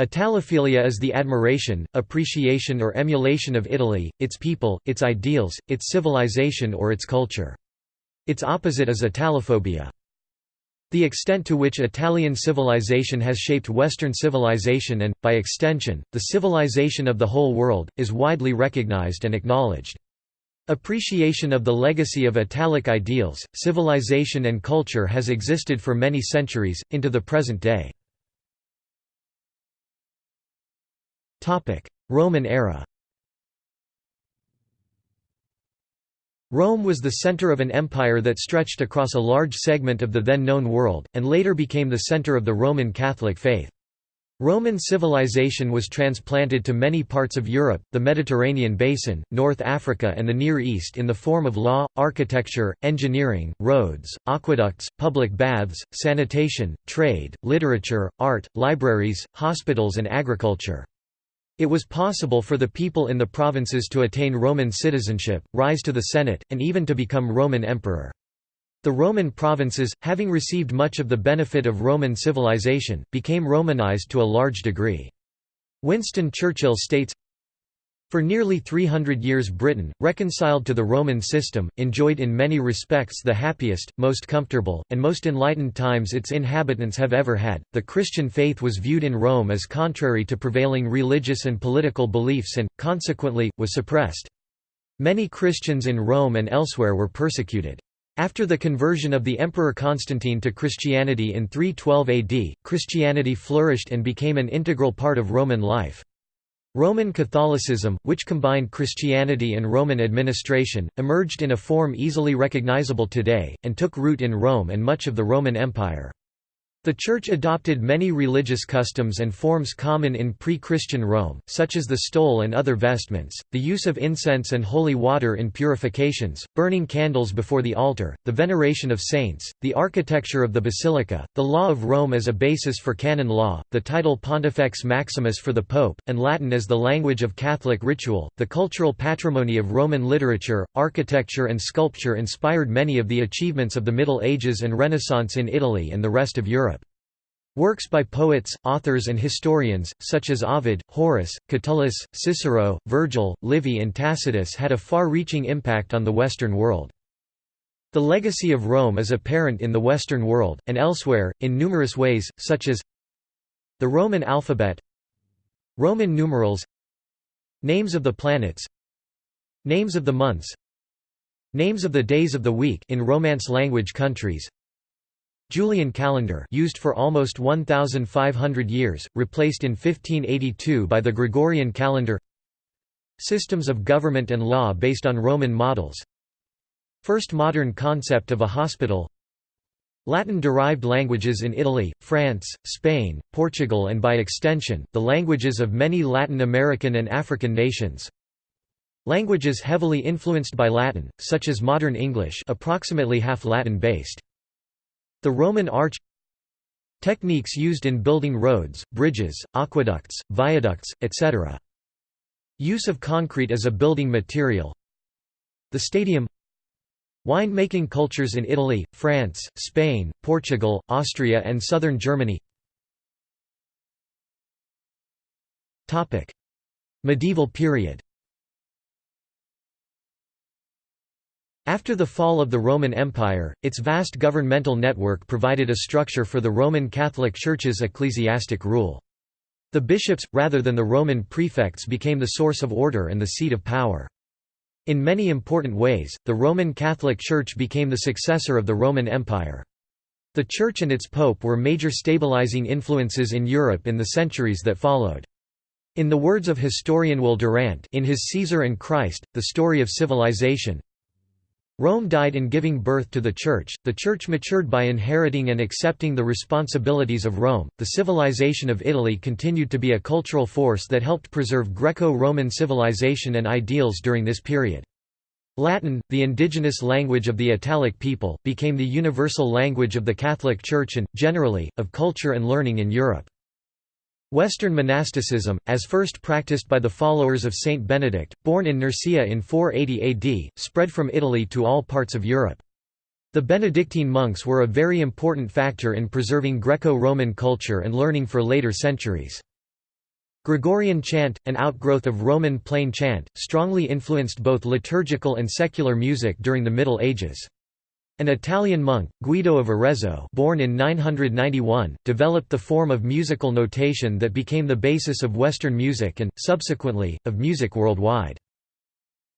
Italophilia is the admiration, appreciation or emulation of Italy, its people, its ideals, its civilization or its culture. Its opposite is Italophobia. The extent to which Italian civilization has shaped Western civilization and, by extension, the civilization of the whole world, is widely recognized and acknowledged. Appreciation of the legacy of Italic ideals, civilization and culture has existed for many centuries, into the present day. Roman era Rome was the center of an empire that stretched across a large segment of the then known world, and later became the center of the Roman Catholic faith. Roman civilization was transplanted to many parts of Europe, the Mediterranean basin, North Africa and the Near East in the form of law, architecture, engineering, roads, aqueducts, public baths, sanitation, trade, literature, art, libraries, hospitals and agriculture. It was possible for the people in the provinces to attain Roman citizenship, rise to the Senate, and even to become Roman emperor. The Roman provinces, having received much of the benefit of Roman civilization, became Romanized to a large degree. Winston Churchill states, for nearly 300 years Britain, reconciled to the Roman system, enjoyed in many respects the happiest, most comfortable, and most enlightened times its inhabitants have ever had. The Christian faith was viewed in Rome as contrary to prevailing religious and political beliefs and, consequently, was suppressed. Many Christians in Rome and elsewhere were persecuted. After the conversion of the Emperor Constantine to Christianity in 312 AD, Christianity flourished and became an integral part of Roman life. Roman Catholicism, which combined Christianity and Roman administration, emerged in a form easily recognizable today, and took root in Rome and much of the Roman Empire. The Church adopted many religious customs and forms common in pre-Christian Rome, such as the stole and other vestments, the use of incense and holy water in purifications, burning candles before the altar, the veneration of saints, the architecture of the basilica, the law of Rome as a basis for canon law, the title Pontifex Maximus for the Pope, and Latin as the language of Catholic ritual. The cultural patrimony of Roman literature, architecture and sculpture inspired many of the achievements of the Middle Ages and Renaissance in Italy and the rest of Europe. Works by poets, authors and historians, such as Ovid, Horace, Catullus, Cicero, Virgil, Livy and Tacitus had a far-reaching impact on the Western world. The legacy of Rome is apparent in the Western world, and elsewhere, in numerous ways, such as the Roman alphabet Roman numerals Names of the planets Names of the months Names of the days of the week in Romance language countries Julian calendar used for almost 1,500 years, replaced in 1582 by the Gregorian calendar. Systems of government and law based on Roman models. First modern concept of a hospital. Latin-derived languages in Italy, France, Spain, Portugal and by extension, the languages of many Latin American and African nations. Languages heavily influenced by Latin, such as modern English approximately half Latin-based the Roman arch Techniques used in building roads, bridges, aqueducts, viaducts, etc. Use of concrete as a building material. The stadium. Wine-making cultures in Italy, France, Spain, Portugal, Austria and southern Germany. Medieval period After the fall of the Roman Empire, its vast governmental network provided a structure for the Roman Catholic Church's ecclesiastic rule. The bishops, rather than the Roman prefects became the source of order and the seat of power. In many important ways, the Roman Catholic Church became the successor of the Roman Empire. The Church and its Pope were major stabilizing influences in Europe in the centuries that followed. In the words of historian Will Durant in his Caesar and Christ, The Story of Civilization, Rome died in giving birth to the Church, the Church matured by inheriting and accepting the responsibilities of Rome, the civilization of Italy continued to be a cultural force that helped preserve Greco-Roman civilization and ideals during this period. Latin, the indigenous language of the Italic people, became the universal language of the Catholic Church and, generally, of culture and learning in Europe. Western monasticism, as first practiced by the followers of Saint Benedict, born in Nursia in 480 AD, spread from Italy to all parts of Europe. The Benedictine monks were a very important factor in preserving Greco-Roman culture and learning for later centuries. Gregorian chant, an outgrowth of Roman plain chant, strongly influenced both liturgical and secular music during the Middle Ages. An Italian monk, Guido of Arezzo born in 991, developed the form of musical notation that became the basis of Western music and, subsequently, of music worldwide.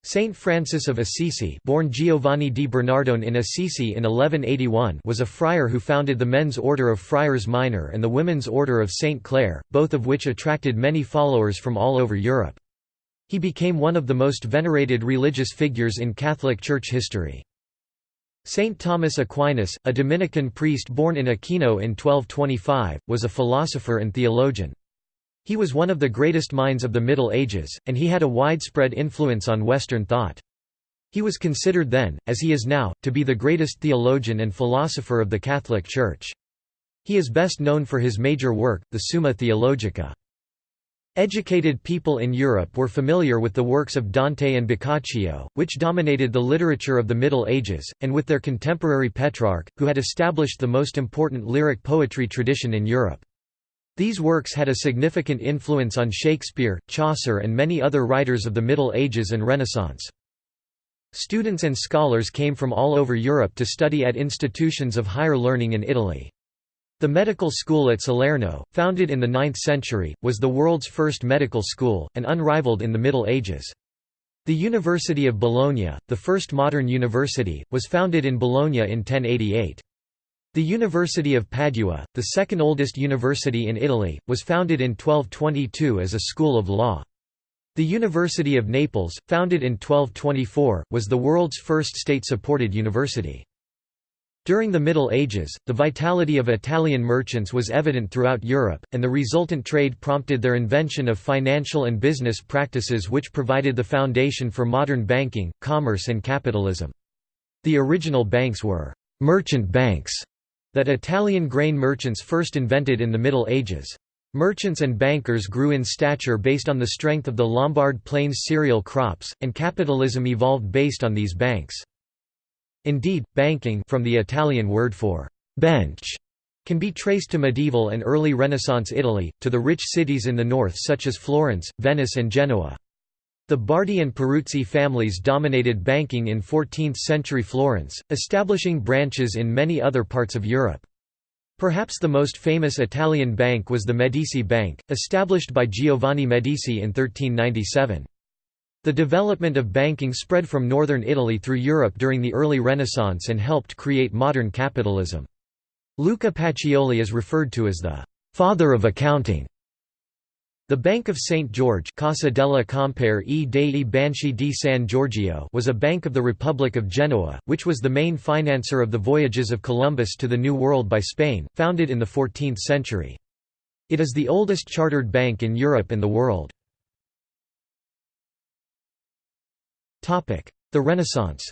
Saint Francis of Assisi born Giovanni di Bernardone in Assisi in 1181 was a friar who founded the men's order of Friars Minor and the women's order of Saint Clare, both of which attracted many followers from all over Europe. He became one of the most venerated religious figures in Catholic Church history. Saint Thomas Aquinas, a Dominican priest born in Aquino in 1225, was a philosopher and theologian. He was one of the greatest minds of the Middle Ages, and he had a widespread influence on Western thought. He was considered then, as he is now, to be the greatest theologian and philosopher of the Catholic Church. He is best known for his major work, the Summa Theologica. Educated people in Europe were familiar with the works of Dante and Boccaccio, which dominated the literature of the Middle Ages, and with their contemporary Petrarch, who had established the most important lyric poetry tradition in Europe. These works had a significant influence on Shakespeare, Chaucer and many other writers of the Middle Ages and Renaissance. Students and scholars came from all over Europe to study at institutions of higher learning in Italy. The medical school at Salerno, founded in the 9th century, was the world's first medical school, and unrivaled in the Middle Ages. The University of Bologna, the first modern university, was founded in Bologna in 1088. The University of Padua, the second oldest university in Italy, was founded in 1222 as a school of law. The University of Naples, founded in 1224, was the world's first state-supported university. During the Middle Ages, the vitality of Italian merchants was evident throughout Europe, and the resultant trade prompted their invention of financial and business practices which provided the foundation for modern banking, commerce and capitalism. The original banks were «merchant banks» that Italian grain merchants first invented in the Middle Ages. Merchants and bankers grew in stature based on the strength of the Lombard Plains cereal crops, and capitalism evolved based on these banks. Indeed, banking from the Italian word for bench can be traced to medieval and early Renaissance Italy, to the rich cities in the north such as Florence, Venice and Genoa. The Bardi and Peruzzi families dominated banking in 14th-century Florence, establishing branches in many other parts of Europe. Perhaps the most famous Italian bank was the Medici Bank, established by Giovanni Medici in 1397. The development of banking spread from northern Italy through Europe during the early Renaissance and helped create modern capitalism. Luca Pacioli is referred to as the «father of accounting» The Bank of St. George Casa della Compere e dei Banchi di San Giorgio was a bank of the Republic of Genoa, which was the main financer of the voyages of Columbus to the New World by Spain, founded in the 14th century. It is the oldest chartered bank in Europe and the world. The Renaissance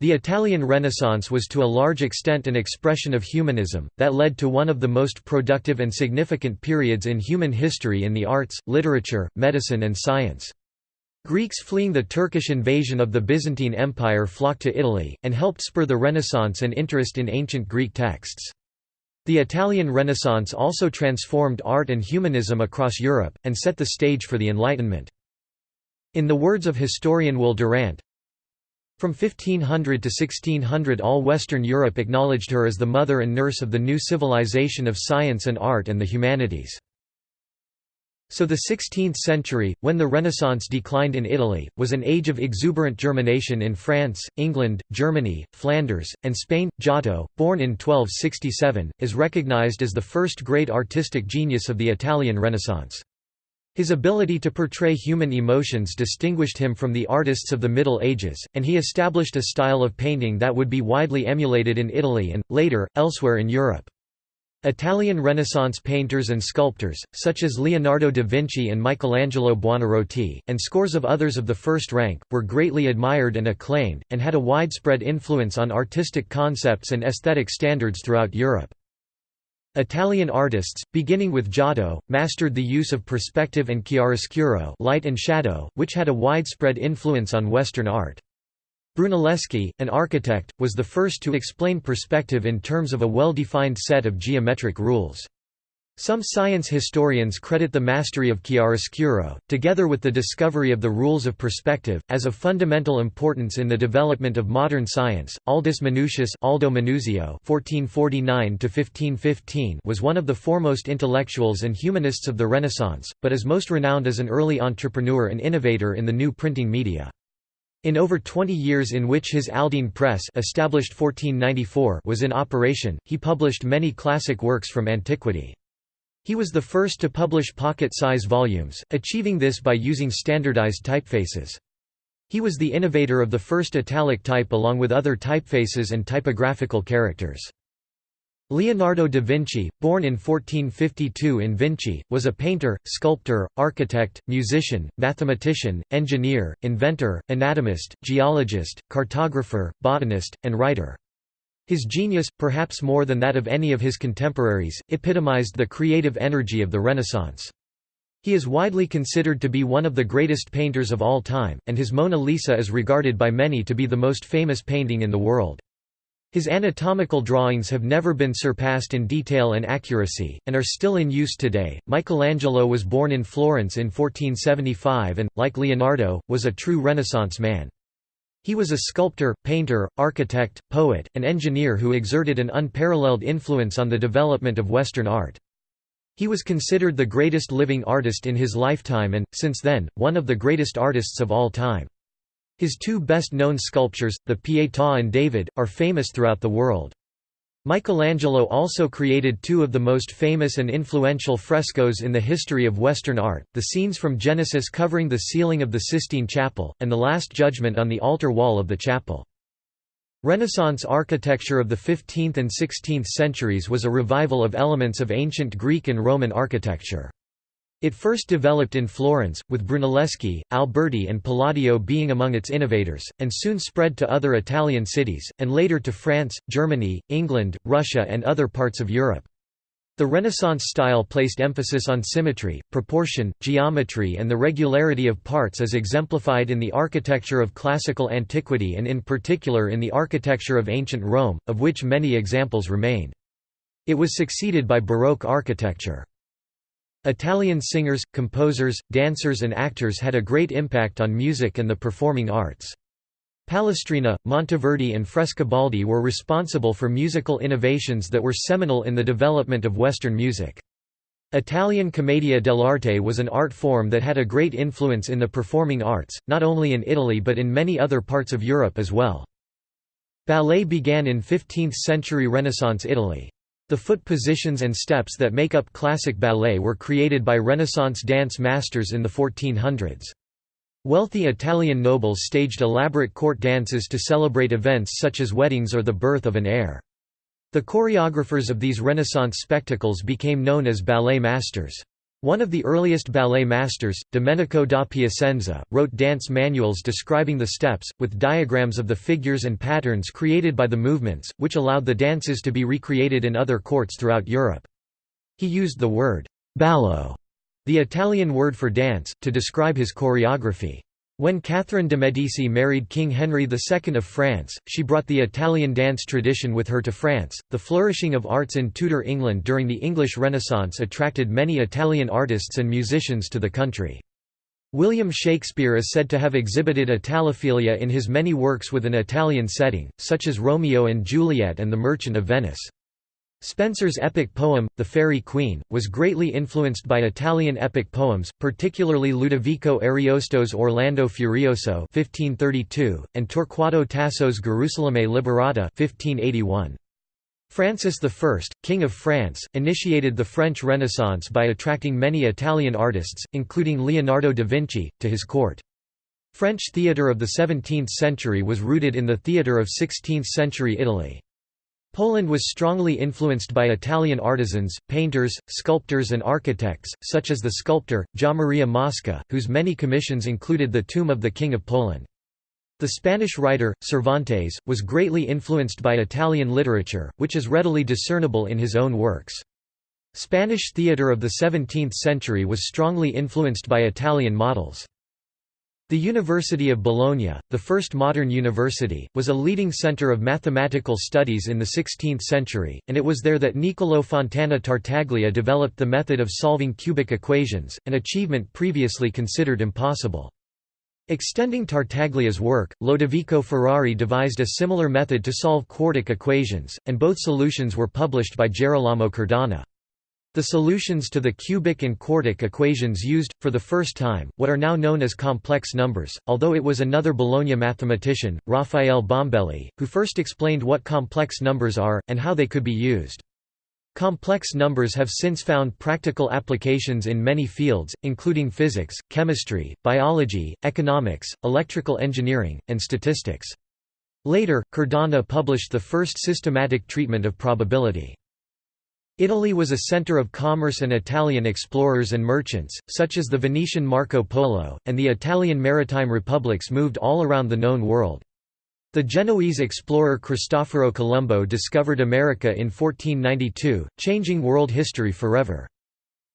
The Italian Renaissance was to a large extent an expression of humanism, that led to one of the most productive and significant periods in human history in the arts, literature, medicine and science. Greeks fleeing the Turkish invasion of the Byzantine Empire flocked to Italy, and helped spur the Renaissance and interest in ancient Greek texts. The Italian Renaissance also transformed art and humanism across Europe, and set the stage for the Enlightenment. In the words of historian Will Durant, from 1500 to 1600 all Western Europe acknowledged her as the mother and nurse of the new civilization of science and art and the humanities. So the 16th century, when the Renaissance declined in Italy, was an age of exuberant germination in France, England, Germany, Flanders, and Spain. Giotto, born in 1267, is recognized as the first great artistic genius of the Italian Renaissance. His ability to portray human emotions distinguished him from the artists of the Middle Ages, and he established a style of painting that would be widely emulated in Italy and, later, elsewhere in Europe. Italian Renaissance painters and sculptors, such as Leonardo da Vinci and Michelangelo Buonarroti, and scores of others of the first rank, were greatly admired and acclaimed, and had a widespread influence on artistic concepts and aesthetic standards throughout Europe. Italian artists, beginning with Giotto, mastered the use of perspective and chiaroscuro light and shadow, which had a widespread influence on Western art. Brunelleschi, an architect, was the first to explain perspective in terms of a well-defined set of geometric rules. Some science historians credit the mastery of chiaroscuro, together with the discovery of the rules of perspective, as of fundamental importance in the development of modern science. Aldus Manutius Aldo Manuzio (1449–1515) was one of the foremost intellectuals and humanists of the Renaissance, but is most renowned as an early entrepreneur and innovator in the new printing media. In over 20 years in which his Aldine Press established 1494 was in operation, he published many classic works from antiquity. He was the first to publish pocket-size volumes, achieving this by using standardized typefaces. He was the innovator of the first italic type along with other typefaces and typographical characters. Leonardo da Vinci, born in 1452 in Vinci, was a painter, sculptor, architect, musician, mathematician, engineer, inventor, anatomist, geologist, cartographer, botanist, and writer. His genius, perhaps more than that of any of his contemporaries, epitomized the creative energy of the Renaissance. He is widely considered to be one of the greatest painters of all time, and his Mona Lisa is regarded by many to be the most famous painting in the world. His anatomical drawings have never been surpassed in detail and accuracy, and are still in use today. Michelangelo was born in Florence in 1475 and, like Leonardo, was a true Renaissance man. He was a sculptor, painter, architect, poet, and engineer who exerted an unparalleled influence on the development of Western art. He was considered the greatest living artist in his lifetime and, since then, one of the greatest artists of all time. His two best-known sculptures, the Pietà and David, are famous throughout the world. Michelangelo also created two of the most famous and influential frescoes in the history of Western art, the scenes from Genesis covering the ceiling of the Sistine Chapel, and the Last Judgment on the altar wall of the chapel. Renaissance architecture of the 15th and 16th centuries was a revival of elements of ancient Greek and Roman architecture. It first developed in Florence, with Brunelleschi, Alberti and Palladio being among its innovators, and soon spread to other Italian cities, and later to France, Germany, England, Russia and other parts of Europe. The Renaissance style placed emphasis on symmetry, proportion, geometry and the regularity of parts as exemplified in the architecture of classical antiquity and in particular in the architecture of ancient Rome, of which many examples remain. It was succeeded by Baroque architecture. Italian singers, composers, dancers and actors had a great impact on music and the performing arts. Palestrina, Monteverdi and Frescobaldi were responsible for musical innovations that were seminal in the development of Western music. Italian commedia dell'arte was an art form that had a great influence in the performing arts, not only in Italy but in many other parts of Europe as well. Ballet began in 15th-century Renaissance Italy. The foot positions and steps that make up classic ballet were created by Renaissance dance masters in the 1400s. Wealthy Italian nobles staged elaborate court dances to celebrate events such as weddings or the birth of an heir. The choreographers of these Renaissance spectacles became known as ballet masters. One of the earliest ballet masters, Domenico da Piacenza, wrote dance manuals describing the steps, with diagrams of the figures and patterns created by the movements, which allowed the dances to be recreated in other courts throughout Europe. He used the word «ballo», the Italian word for dance, to describe his choreography. When Catherine de' Medici married King Henry II of France, she brought the Italian dance tradition with her to France. The flourishing of arts in Tudor England during the English Renaissance attracted many Italian artists and musicians to the country. William Shakespeare is said to have exhibited Italophilia in his many works with an Italian setting, such as Romeo and Juliet and The Merchant of Venice. Spenser's epic poem, The Faerie Queene, was greatly influenced by Italian epic poems, particularly Ludovico Ariosto's Orlando Furioso (1532) and Torquato Tasso's Gerusalemme Liberata (1581). Francis I, King of France, initiated the French Renaissance by attracting many Italian artists, including Leonardo da Vinci, to his court. French theatre of the 17th century was rooted in the theatre of 16th-century Italy. Poland was strongly influenced by Italian artisans, painters, sculptors and architects, such as the sculptor, Gianmaria Mosca, whose many commissions included the tomb of the King of Poland. The Spanish writer, Cervantes, was greatly influenced by Italian literature, which is readily discernible in his own works. Spanish theatre of the 17th century was strongly influenced by Italian models. The University of Bologna, the first modern university, was a leading center of mathematical studies in the 16th century, and it was there that Niccolò Fontana Tartaglia developed the method of solving cubic equations, an achievement previously considered impossible. Extending Tartaglia's work, Lodovico Ferrari devised a similar method to solve quartic equations, and both solutions were published by Gerolamo Cardano. The solutions to the cubic and quartic equations used, for the first time, what are now known as complex numbers, although it was another Bologna mathematician, Raffaele Bombelli, who first explained what complex numbers are, and how they could be used. Complex numbers have since found practical applications in many fields, including physics, chemistry, biology, economics, electrical engineering, and statistics. Later, Cardano published the first systematic treatment of probability. Italy was a center of commerce and Italian explorers and merchants, such as the Venetian Marco Polo, and the Italian maritime republics moved all around the known world. The Genoese explorer Cristoforo Colombo discovered America in 1492, changing world history forever.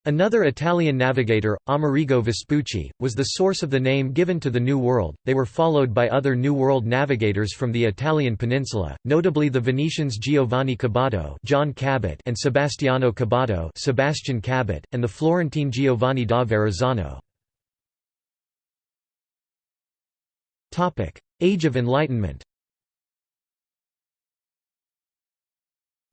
Another Italian navigator, Amerigo Vespucci, was the source of the name given to the New World. They were followed by other New World navigators from the Italian peninsula, notably the Venetians Giovanni Caboto, John Cabot, and Sebastiano Caboto, Sebastian Cabot, and the Florentine Giovanni da Verrazzano. Topic: Age of Enlightenment.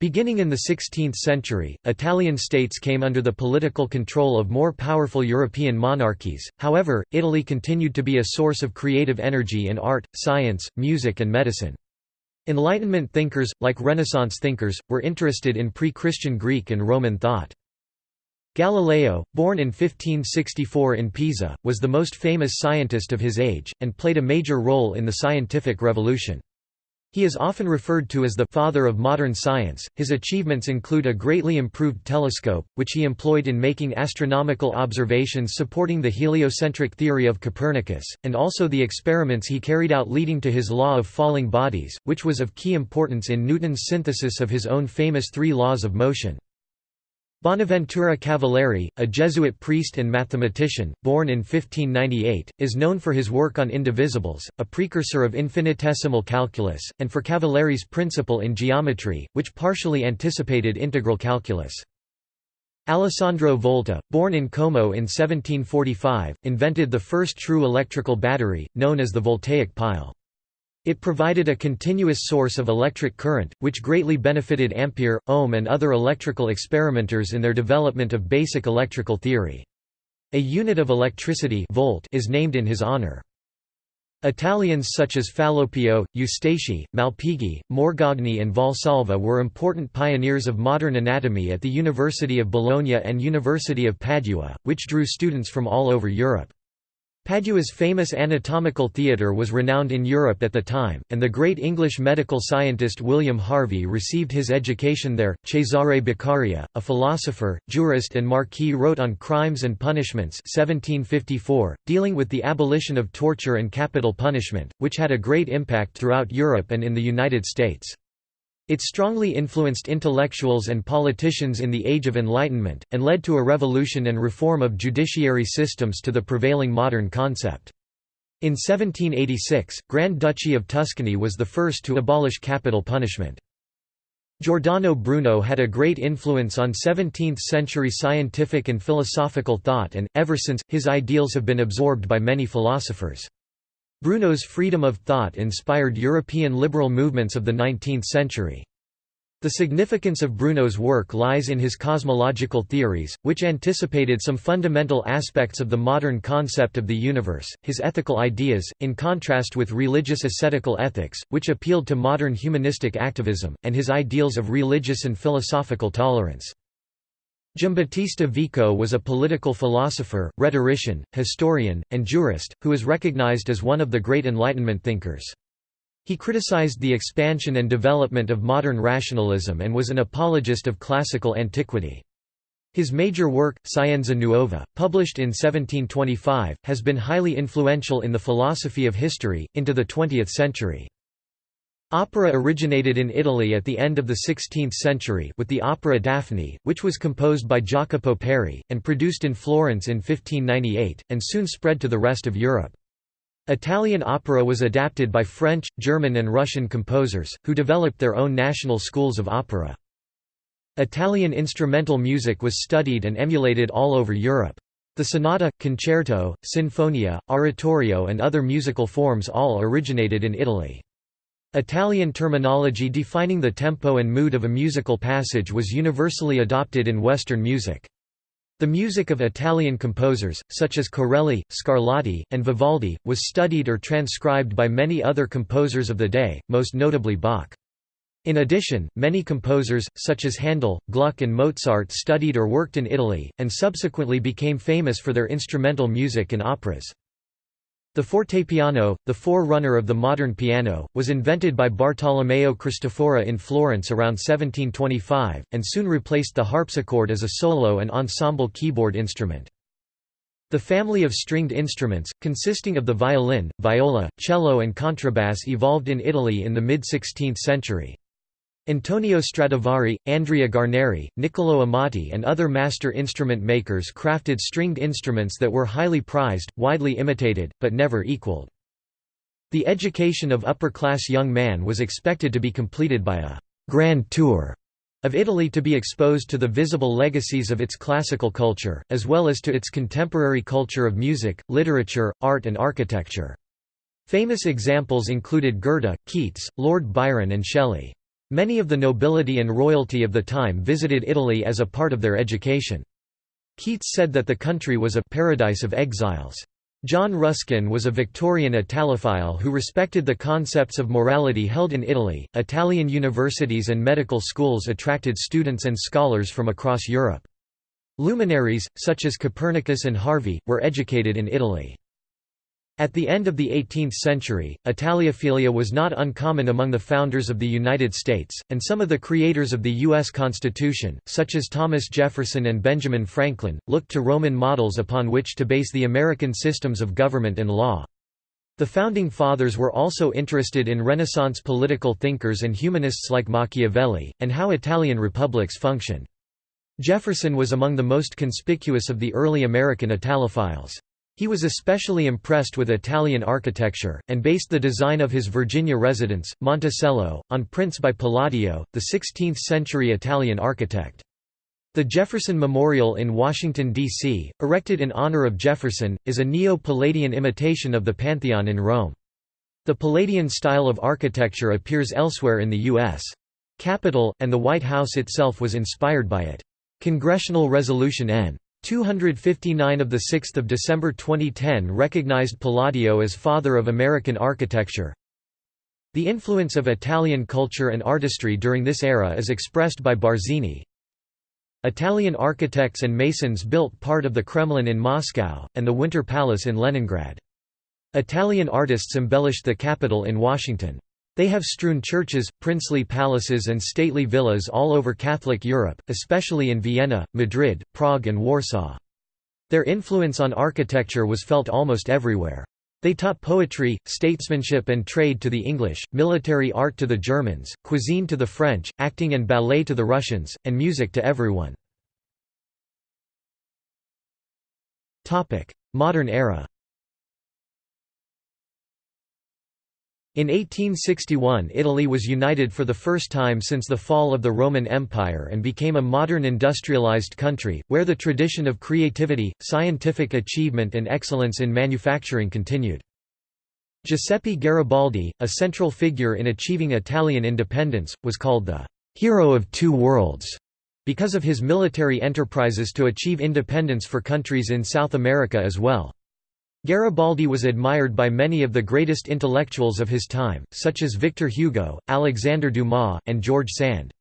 Beginning in the 16th century, Italian states came under the political control of more powerful European monarchies, however, Italy continued to be a source of creative energy in art, science, music and medicine. Enlightenment thinkers, like Renaissance thinkers, were interested in pre-Christian Greek and Roman thought. Galileo, born in 1564 in Pisa, was the most famous scientist of his age, and played a major role in the scientific revolution. He is often referred to as the «father of modern science». His achievements include a greatly improved telescope, which he employed in making astronomical observations supporting the heliocentric theory of Copernicus, and also the experiments he carried out leading to his law of falling bodies, which was of key importance in Newton's synthesis of his own famous three laws of motion. Bonaventura Cavalieri, a Jesuit priest and mathematician, born in 1598, is known for his work on indivisibles, a precursor of infinitesimal calculus, and for Cavalieri's principle in geometry, which partially anticipated integral calculus. Alessandro Volta, born in Como in 1745, invented the first true electrical battery, known as the voltaic pile. It provided a continuous source of electric current, which greatly benefited Ampere, Ohm and other electrical experimenters in their development of basic electrical theory. A unit of electricity volt is named in his honor. Italians such as Fallopio, Eustachi, Malpighi, Morgagni and Valsalva were important pioneers of modern anatomy at the University of Bologna and University of Padua, which drew students from all over Europe. Padua's famous anatomical theatre was renowned in Europe at the time, and the great English medical scientist William Harvey received his education there. Cesare Beccaria, a philosopher, jurist, and marquis, wrote on Crimes and Punishments 1754, dealing with the abolition of torture and capital punishment, which had a great impact throughout Europe and in the United States. It strongly influenced intellectuals and politicians in the Age of Enlightenment, and led to a revolution and reform of judiciary systems to the prevailing modern concept. In 1786, Grand Duchy of Tuscany was the first to abolish capital punishment. Giordano Bruno had a great influence on 17th-century scientific and philosophical thought and, ever since, his ideals have been absorbed by many philosophers. Bruno's freedom of thought inspired European liberal movements of the 19th century. The significance of Bruno's work lies in his cosmological theories, which anticipated some fundamental aspects of the modern concept of the universe, his ethical ideas, in contrast with religious ascetical ethics, which appealed to modern humanistic activism, and his ideals of religious and philosophical tolerance. Giambattista Vico was a political philosopher, rhetorician, historian, and jurist, who is recognized as one of the great Enlightenment thinkers. He criticized the expansion and development of modern rationalism and was an apologist of classical antiquity. His major work, Scienza Nuova, published in 1725, has been highly influential in the philosophy of history, into the 20th century. Opera originated in Italy at the end of the 16th century with the opera Daphne, which was composed by Jacopo Peri, and produced in Florence in 1598, and soon spread to the rest of Europe. Italian opera was adapted by French, German and Russian composers, who developed their own national schools of opera. Italian instrumental music was studied and emulated all over Europe. The sonata, concerto, sinfonia, oratorio and other musical forms all originated in Italy. Italian terminology defining the tempo and mood of a musical passage was universally adopted in Western music. The music of Italian composers, such as Corelli, Scarlatti, and Vivaldi, was studied or transcribed by many other composers of the day, most notably Bach. In addition, many composers, such as Handel, Gluck and Mozart studied or worked in Italy, and subsequently became famous for their instrumental music and operas. The fortepiano, the forerunner of the modern piano, was invented by Bartolomeo Cristofori in Florence around 1725, and soon replaced the harpsichord as a solo and ensemble keyboard instrument. The family of stringed instruments, consisting of the violin, viola, cello and contrabass evolved in Italy in the mid-16th century. Antonio Stradivari, Andrea Guarneri, Niccolò Amati and other master instrument makers crafted stringed instruments that were highly prized, widely imitated, but never equaled. The education of upper-class young man was expected to be completed by a «grand tour» of Italy to be exposed to the visible legacies of its classical culture, as well as to its contemporary culture of music, literature, art and architecture. Famous examples included Goethe, Keats, Lord Byron and Shelley. Many of the nobility and royalty of the time visited Italy as a part of their education. Keats said that the country was a «paradise of exiles». John Ruskin was a Victorian Italophile who respected the concepts of morality held in Italy. Italian universities and medical schools attracted students and scholars from across Europe. Luminaries, such as Copernicus and Harvey, were educated in Italy. At the end of the 18th century, Italophilia was not uncommon among the founders of the United States, and some of the creators of the U.S. Constitution, such as Thomas Jefferson and Benjamin Franklin, looked to Roman models upon which to base the American systems of government and law. The Founding Fathers were also interested in Renaissance political thinkers and humanists like Machiavelli, and how Italian republics functioned. Jefferson was among the most conspicuous of the early American Italophiles. He was especially impressed with Italian architecture, and based the design of his Virginia residence, Monticello, on prints by Palladio, the 16th-century Italian architect. The Jefferson Memorial in Washington, D.C., erected in honor of Jefferson, is a Neo-Palladian imitation of the Pantheon in Rome. The Palladian style of architecture appears elsewhere in the U.S. Capitol, and the White House itself was inspired by it. Congressional Resolution N. 259 of 6 December 2010 recognized Palladio as father of American architecture. The influence of Italian culture and artistry during this era is expressed by Barzini. Italian architects and masons built part of the Kremlin in Moscow, and the Winter Palace in Leningrad. Italian artists embellished the Capitol in Washington. They have strewn churches, princely palaces and stately villas all over Catholic Europe, especially in Vienna, Madrid, Prague and Warsaw. Their influence on architecture was felt almost everywhere. They taught poetry, statesmanship and trade to the English, military art to the Germans, cuisine to the French, acting and ballet to the Russians, and music to everyone. Modern era In 1861 Italy was united for the first time since the fall of the Roman Empire and became a modern industrialized country, where the tradition of creativity, scientific achievement and excellence in manufacturing continued. Giuseppe Garibaldi, a central figure in achieving Italian independence, was called the «hero of two worlds» because of his military enterprises to achieve independence for countries in South America as well. Garibaldi was admired by many of the greatest intellectuals of his time, such as Victor Hugo, Alexander Dumas, and George Sand.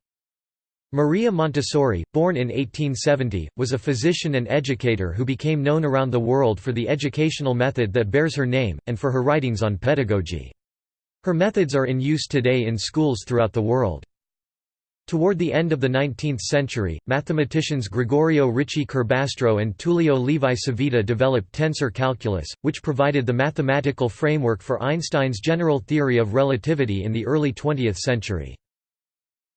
Maria Montessori, born in 1870, was a physician and educator who became known around the world for the educational method that bears her name, and for her writings on pedagogy. Her methods are in use today in schools throughout the world. Toward the end of the 19th century, mathematicians Gregorio Ricci Curbastro and Tullio Levi Civita developed tensor calculus, which provided the mathematical framework for Einstein's general theory of relativity in the early 20th century.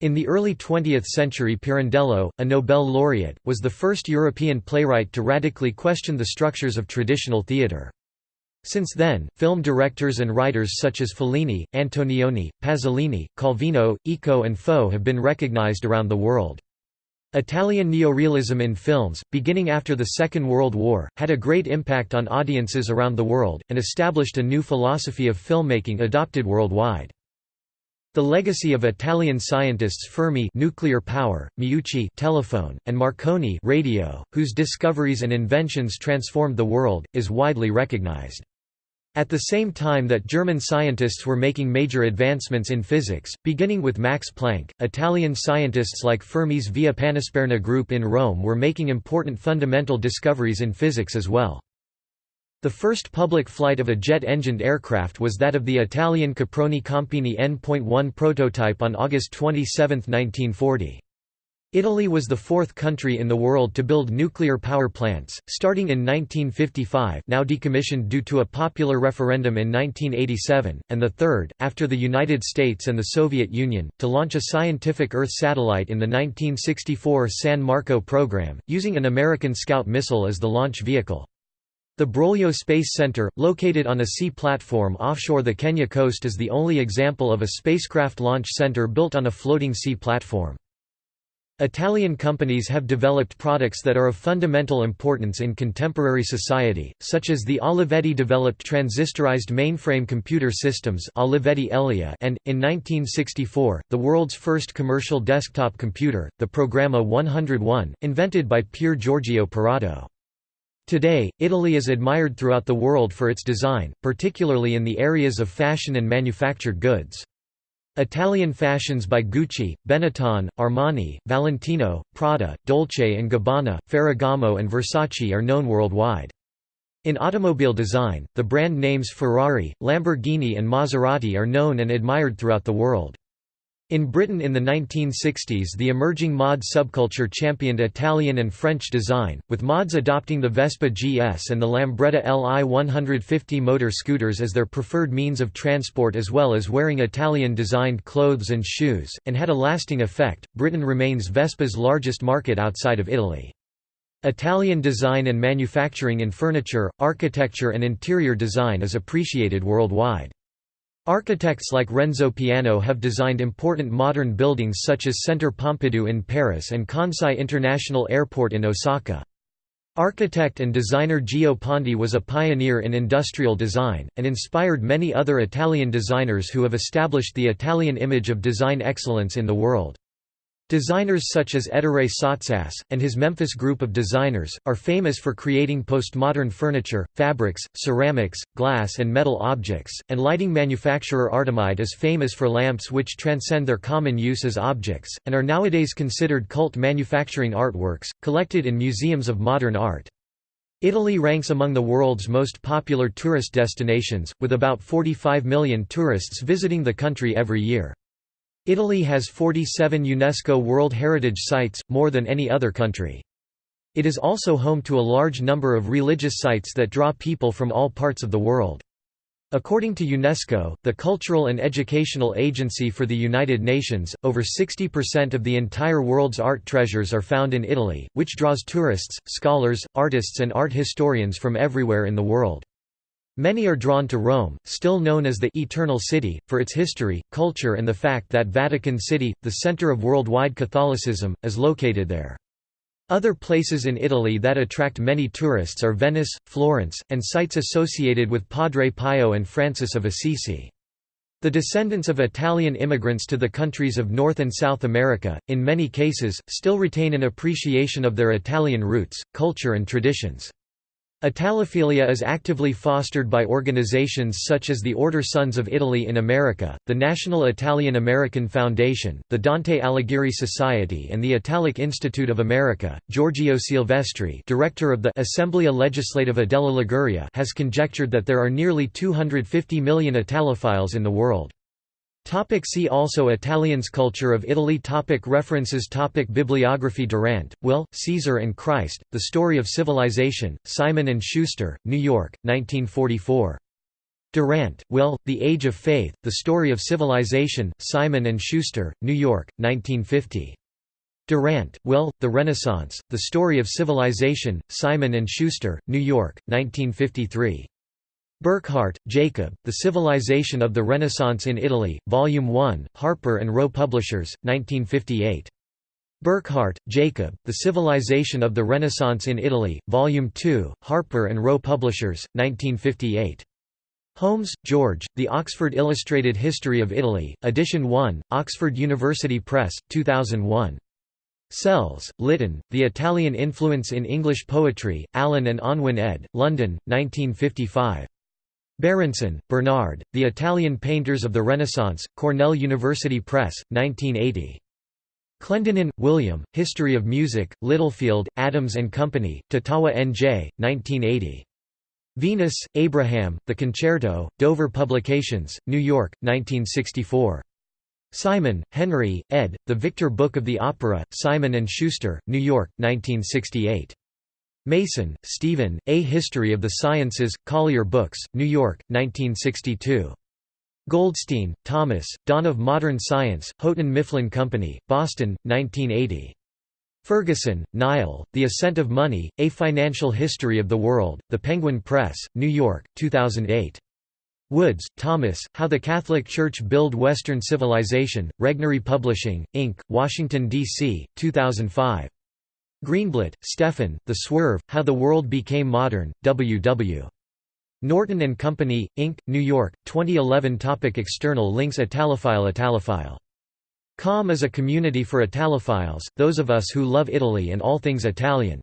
In the early 20th century Pirandello, a Nobel laureate, was the first European playwright to radically question the structures of traditional theatre. Since then, film directors and writers such as Fellini, Antonioni, Pasolini, Calvino, Eco and Fo have been recognized around the world. Italian neorealism in films, beginning after the Second World War, had a great impact on audiences around the world, and established a new philosophy of filmmaking adopted worldwide. The legacy of Italian scientists Fermi nuclear power, Meucci telephone, and Marconi radio, whose discoveries and inventions transformed the world, is widely recognized. At the same time that German scientists were making major advancements in physics, beginning with Max Planck, Italian scientists like Fermi's Via Panisperna group in Rome were making important fundamental discoveries in physics as well. The first public flight of a jet-engined aircraft was that of the Italian Caproni Campini N.1 prototype on August 27, 1940. Italy was the fourth country in the world to build nuclear power plants, starting in 1955 now decommissioned due to a popular referendum in 1987, and the third, after the United States and the Soviet Union, to launch a scientific Earth satellite in the 1964 San Marco program, using an American Scout missile as the launch vehicle. The Broglio Space Center, located on a sea platform offshore the Kenya coast is the only example of a spacecraft launch center built on a floating sea platform. Italian companies have developed products that are of fundamental importance in contemporary society, such as the Olivetti-developed transistorized mainframe computer systems Olivetti Elea and, in 1964, the world's first commercial desktop computer, the Programma 101, invented by Pier Giorgio Perotto. Today, Italy is admired throughout the world for its design, particularly in the areas of fashion and manufactured goods. Italian fashions by Gucci, Benetton, Armani, Valentino, Prada, Dolce & Gabbana, Ferragamo and Versace are known worldwide. In automobile design, the brand names Ferrari, Lamborghini and Maserati are known and admired throughout the world. In Britain in the 1960s the emerging mod subculture championed Italian and French design, with mods adopting the Vespa GS and the Lambretta Li 150 motor scooters as their preferred means of transport as well as wearing Italian-designed clothes and shoes, and had a lasting effect. Britain remains Vespa's largest market outside of Italy. Italian design and manufacturing in furniture, architecture and interior design is appreciated worldwide. Architects like Renzo Piano have designed important modern buildings such as Centre Pompidou in Paris and Kansai International Airport in Osaka. Architect and designer Gio Ponti was a pioneer in industrial design, and inspired many other Italian designers who have established the Italian image of design excellence in the world. Designers such as Ettore Sottsass, and his Memphis group of designers, are famous for creating postmodern furniture, fabrics, ceramics, glass and metal objects, and lighting manufacturer Artemide is famous for lamps which transcend their common use as objects, and are nowadays considered cult manufacturing artworks, collected in museums of modern art. Italy ranks among the world's most popular tourist destinations, with about 45 million tourists visiting the country every year. Italy has 47 UNESCO World Heritage Sites, more than any other country. It is also home to a large number of religious sites that draw people from all parts of the world. According to UNESCO, the cultural and educational agency for the United Nations, over 60% of the entire world's art treasures are found in Italy, which draws tourists, scholars, artists and art historians from everywhere in the world. Many are drawn to Rome, still known as the «Eternal City», for its history, culture and the fact that Vatican City, the center of worldwide Catholicism, is located there. Other places in Italy that attract many tourists are Venice, Florence, and sites associated with Padre Pio and Francis of Assisi. The descendants of Italian immigrants to the countries of North and South America, in many cases, still retain an appreciation of their Italian roots, culture and traditions. Italophilia is actively fostered by organizations such as the Order Sons of Italy in America, the National Italian American Foundation, the Dante Alighieri Society and the Italic Institute of America. Giorgio Silvestri, director of the Assemblea Legislativa della Liguria, has conjectured that there are nearly 250 million Italophiles in the world. Topic see also Italians Culture of Italy topic References topic Bibliography Durant, Will, Caesar and Christ, The Story of Civilization, Simon & Schuster, New York, 1944. Durant, Will, The Age of Faith, The Story of Civilization, Simon & Schuster, New York, 1950. Durant, Will, The Renaissance, The Story of Civilization, Simon & Schuster, New York, 1953. Burckhardt, Jacob, The Civilization of the Renaissance in Italy, Volume 1, Harper and Row Publishers, 1958. Burckhardt, Jacob, The Civilization of the Renaissance in Italy, Volume 2, Harper and Row Publishers, 1958. Holmes, George, The Oxford Illustrated History of Italy, Edition 1, Oxford University Press, 2001. Sells, Lytton, The Italian Influence in English Poetry, Allen and Unwin ed., London, 1955. Berenson, Bernard, The Italian Painters of the Renaissance, Cornell University Press, 1980. Clendenin, William, History of Music, Littlefield, Adams and Company, Totowa N.J., 1980. Veinus, Abraham, The Concerto, Dover Publications, New York, 1964. Simon, Henry, ed., The Victor Book of the Opera, Simon & Schuster, New York, 1968. Mason, Stephen, A History of the Sciences, Collier Books, New York, 1962. Goldstein, Thomas, Dawn of Modern Science, Houghton Mifflin Company, Boston, 1980. Ferguson, Niall, The Ascent of Money, A Financial History of the World, The Penguin Press, New York, 2008. Woods, Thomas, How the Catholic Church Build Western Civilization, Regnery Publishing, Inc., Washington, D.C., 2005. Greenblatt, Stephen, The Swerve, How the World Became Modern, W.W. Norton and Company, Inc., New York, 2011 Topic External links Italophile Italophile. Com is a community for Italophiles, those of us who love Italy and all things Italian.